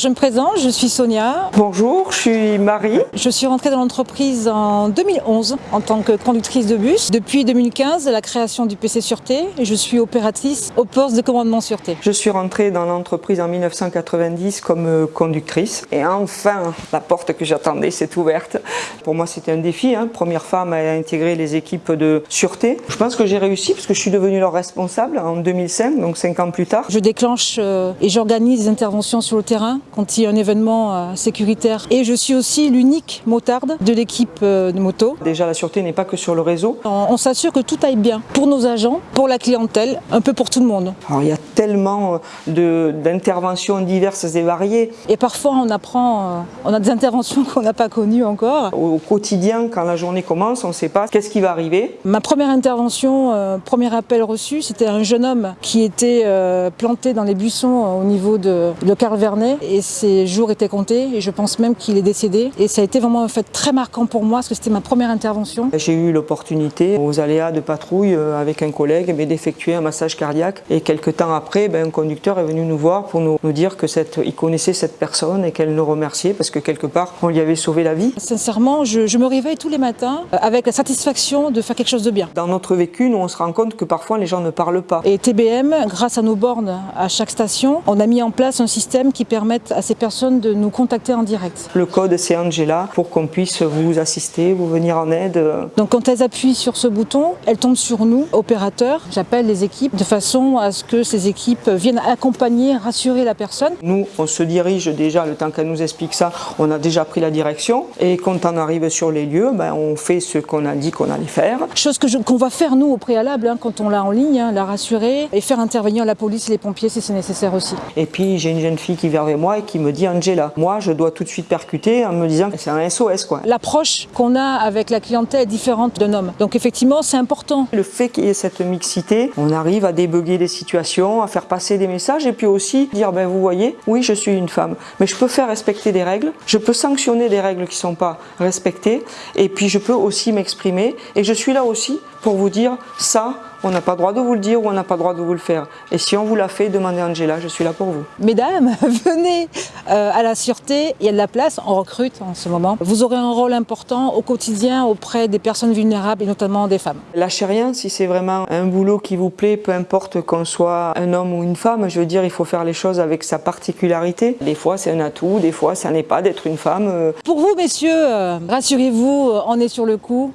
Je me présente, je suis Sonia. Bonjour, je suis Marie. Je suis rentrée dans l'entreprise en 2011 en tant que conductrice de bus. Depuis 2015, la création du PC Sûreté, et je suis opératrice au poste de commandement Sûreté. Je suis rentrée dans l'entreprise en 1990 comme euh, conductrice et enfin la porte que j'attendais s'est ouverte. Pour moi c'était un défi, hein. première femme à intégrer les équipes de sûreté. Je pense que j'ai réussi parce que je suis devenue leur responsable en 2005, donc cinq ans plus tard. Je déclenche euh, et j'organise des interventions sur le terrain quand il y a un événement euh, sécuritaire. Et je suis aussi l'unique motarde de l'équipe euh, de moto. Déjà, la sûreté n'est pas que sur le réseau. On, on s'assure que tout aille bien pour nos agents, pour la clientèle, un peu pour tout le monde. Alors, il y a tellement euh, d'interventions diverses et variées. Et parfois, on apprend, on a des interventions qu'on n'a pas connues encore. Au quotidien, quand la journée commence, on ne sait pas qu'est-ce qui va arriver. Ma première intervention, euh, premier appel reçu, c'était un jeune homme qui était euh, planté dans les buissons au niveau de, de Carl Vernet. Et ses jours étaient comptés et je pense même qu'il est décédé. Et ça a été vraiment un fait très marquant pour moi parce que c'était ma première intervention. J'ai eu l'opportunité aux aléas de patrouille euh, avec un collègue d'effectuer un massage cardiaque et quelques temps après ben, un conducteur est venu nous voir pour nous, dire que cette, il connaissait cette personne et qu'elle nous remerciait parce que quelque part on lui avait sauvé la vie. Sincèrement, je, je me réveille tous les matins euh, avec la satisfaction de faire quelque chose de bien. Dans notre vécu, nous on se rend compte que parfois les gens ne parlent pas. Et TBM, grâce à nos bornes à chaque station, on a mis en place un système qui à ces personnes de nous contacter en direct. Le code c'est Angela pour qu'on puisse vous assister, vous venir en aide. Donc quand elles appuient sur ce bouton, elles tombent sur nous, opérateurs. J'appelle les équipes de façon à ce que ces équipes viennent accompagner, rassurer la personne. Nous, on se dirige déjà, le temps qu'elle nous explique ça, on a déjà pris la direction. Et quand on arrive sur les lieux, ben, on fait ce qu'on a dit qu'on allait faire. Chose qu'on va faire nous au préalable, hein, quand on l'a en ligne, hein, la rassurer et faire intervenir la police et les pompiers si c'est nécessaire aussi. Et puis j'ai une jeune fille qui vient vers moi et qui me dit Angela, moi je dois tout de suite percuter en me disant que c'est un SOS quoi. L'approche qu'on a avec la clientèle est différente d'un homme. Donc effectivement c'est important. Le fait qu'il y ait cette mixité, on arrive à débugger des situations, à faire passer des messages et puis aussi dire ben vous voyez, oui je suis une femme, mais je peux faire respecter des règles, je peux sanctionner des règles qui ne sont pas respectées et puis je peux aussi m'exprimer et je suis là aussi pour vous dire ça on n'a pas le droit de vous le dire ou on n'a pas le droit de vous le faire. Et si on vous l'a fait, demandez à Angela, je suis là pour vous. Mesdames, venez euh, à la sûreté, il y a de la place, on recrute en ce moment. Vous aurez un rôle important au quotidien auprès des personnes vulnérables et notamment des femmes. Lâchez rien, si c'est vraiment un boulot qui vous plaît, peu importe qu'on soit un homme ou une femme, je veux dire, il faut faire les choses avec sa particularité. Des fois c'est un atout, des fois ça n'est pas d'être une femme. Pour vous messieurs, euh, rassurez-vous, on est sur le coup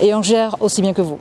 et on gère aussi bien que vous.